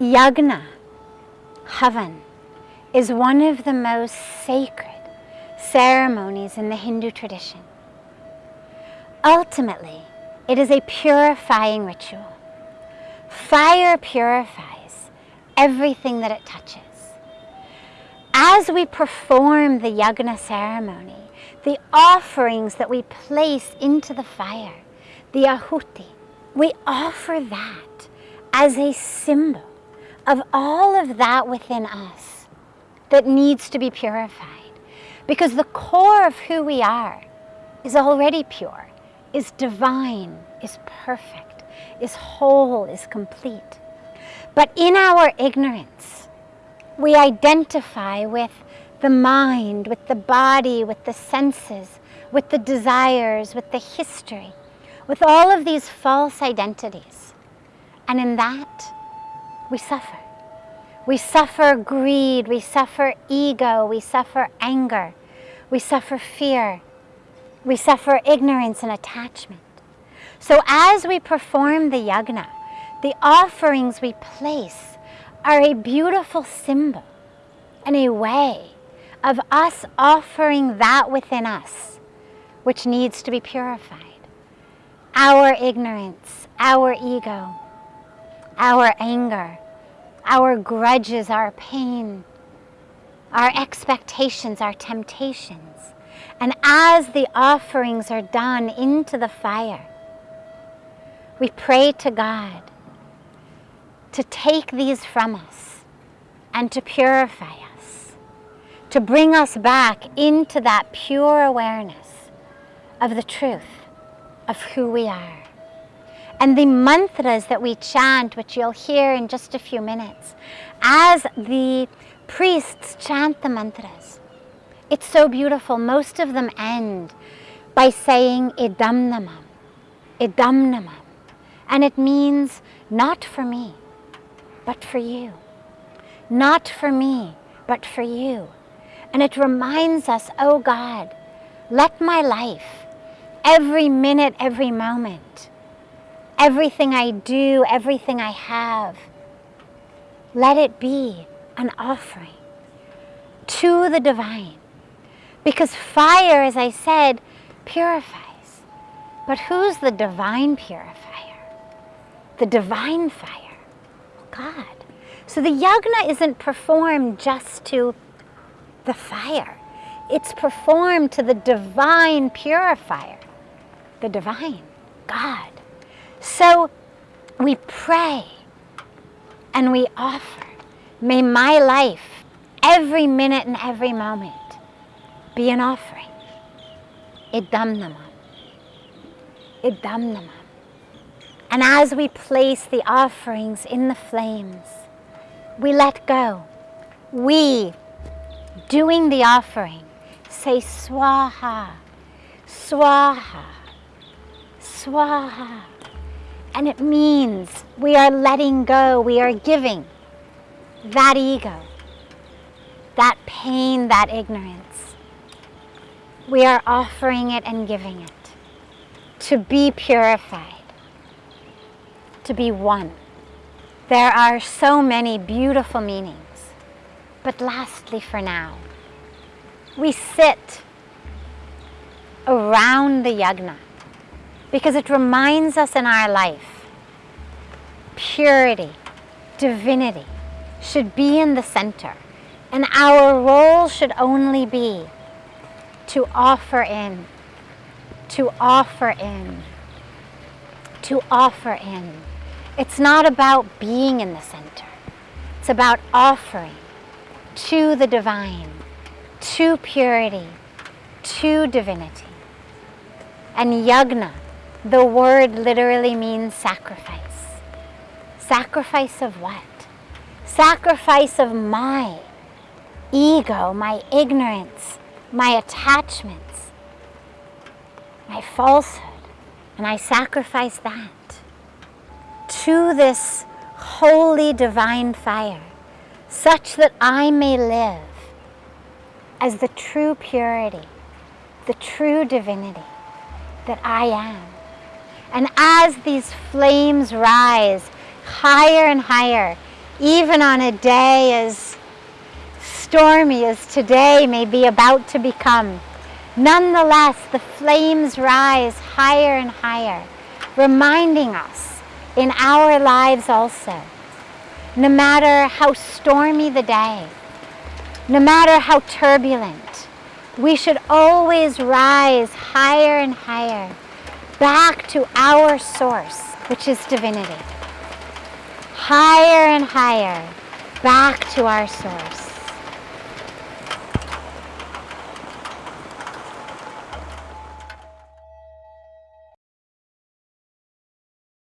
Yagna, Havan, is one of the most sacred ceremonies in the Hindu tradition. Ultimately, it is a purifying ritual. Fire purifies everything that it touches. As we perform the yagna ceremony, the offerings that we place into the fire, the ahuti, we offer that as a symbol of all of that within us that needs to be purified. Because the core of who we are is already pure, is divine, is perfect, is whole, is complete. But in our ignorance, we identify with the mind, with the body, with the senses, with the desires, with the history, with all of these false identities. And in that, we suffer. We suffer greed, we suffer ego, we suffer anger, we suffer fear, we suffer ignorance and attachment. So as we perform the yagna, the offerings we place are a beautiful symbol and a way of us offering that within us which needs to be purified. Our ignorance, our ego, our anger, our grudges, our pain, our expectations, our temptations. And as the offerings are done into the fire, we pray to God to take these from us and to purify us, to bring us back into that pure awareness of the truth of who we are. And the mantras that we chant, which you'll hear in just a few minutes, as the priests chant the mantras, it's so beautiful. Most of them end by saying idam na mama, idam na mama. And it means not for me, but for you. Not for me, but for you. And it reminds us, oh God, let my life, every minute, every moment, everything I do, everything I have, let it be an offering to the divine. Because fire, as I said, purifies. But who's the divine purifier? The divine fire, God. So the yagna isn't performed just to the fire. It's performed to the divine purifier, the divine, God. So we pray and we offer, may my life, every minute and every moment, be an offering. And as we place the offerings in the flames, we let go. We, doing the offering, say swaha, swaha, swaha. And it means we are letting go, we are giving that ego, that pain, that ignorance. We are offering it and giving it to be purified, to be one. There are so many beautiful meanings. But lastly for now, we sit around the yagna because it reminds us in our life purity, divinity should be in the center and our role should only be to offer in, to offer in, to offer in. It's not about being in the center. It's about offering to the divine, to purity, to divinity. And yagna the word literally means sacrifice. Sacrifice of what? Sacrifice of my ego, my ignorance, my attachments, my falsehood. And I sacrifice that to this holy divine fire such that I may live as the true purity, the true divinity that I am. And as these flames rise higher and higher even on a day as stormy as today may be about to become. Nonetheless, the flames rise higher and higher, reminding us in our lives also, no matter how stormy the day, no matter how turbulent, we should always rise higher and higher back to our source, which is divinity. Higher and higher back to our source.